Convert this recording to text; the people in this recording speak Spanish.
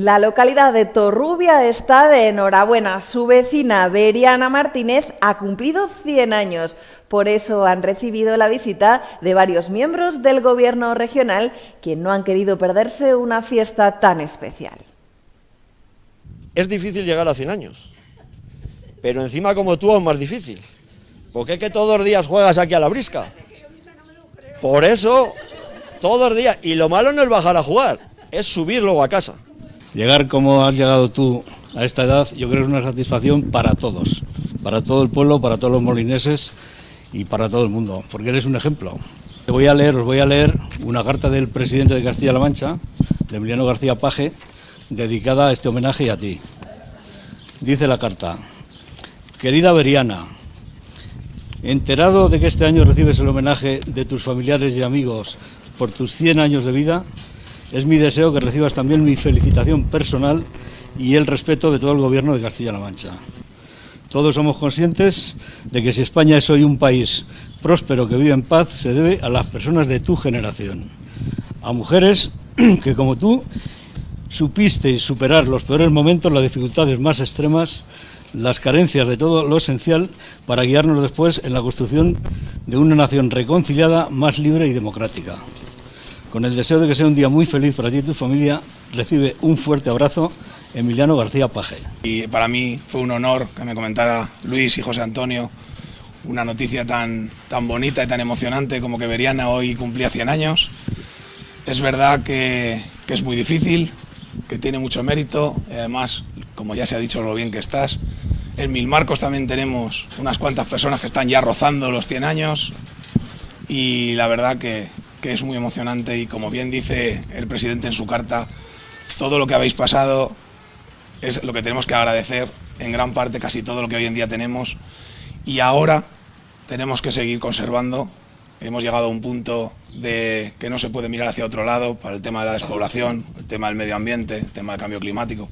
La localidad de Torrubia está de enhorabuena. Su vecina Beriana Martínez ha cumplido 100 años. Por eso han recibido la visita de varios miembros del gobierno regional que no han querido perderse una fiesta tan especial. Es difícil llegar a 100 años, pero encima como tú es más difícil. Porque es que todos los días juegas aquí a la brisca. Por eso, todos los días. Y lo malo no es bajar a jugar, es subir luego a casa. Llegar como has llegado tú a esta edad, yo creo que es una satisfacción para todos, para todo el pueblo, para todos los molineses y para todo el mundo, porque eres un ejemplo. Te voy a leer, os voy a leer una carta del presidente de Castilla-La Mancha, de Emiliano García Paje, dedicada a este homenaje y a ti. Dice la carta, querida Beriana, enterado de que este año recibes el homenaje de tus familiares y amigos por tus 100 años de vida, es mi deseo que recibas también mi felicitación personal y el respeto de todo el gobierno de Castilla-La Mancha. Todos somos conscientes de que si España es hoy un país próspero que vive en paz, se debe a las personas de tu generación, a mujeres que como tú supiste superar los peores momentos, las dificultades más extremas, las carencias de todo lo esencial para guiarnos después en la construcción de una nación reconciliada, más libre y democrática. Con el deseo de que sea un día muy feliz para ti y tu familia, recibe un fuerte abrazo Emiliano García Paje. Y para mí fue un honor que me comentara Luis y José Antonio una noticia tan, tan bonita y tan emocionante como que Beriana hoy cumplía 100 años. Es verdad que, que es muy difícil, que tiene mucho mérito y además, como ya se ha dicho lo bien que estás, en Mil Marcos también tenemos unas cuantas personas que están ya rozando los 100 años y la verdad que, que es muy emocionante y como bien dice el presidente en su carta, todo lo que habéis pasado es lo que tenemos que agradecer en gran parte casi todo lo que hoy en día tenemos y ahora tenemos que seguir conservando. Hemos llegado a un punto de que no se puede mirar hacia otro lado para el tema de la despoblación, el tema del medio ambiente, el tema del cambio climático.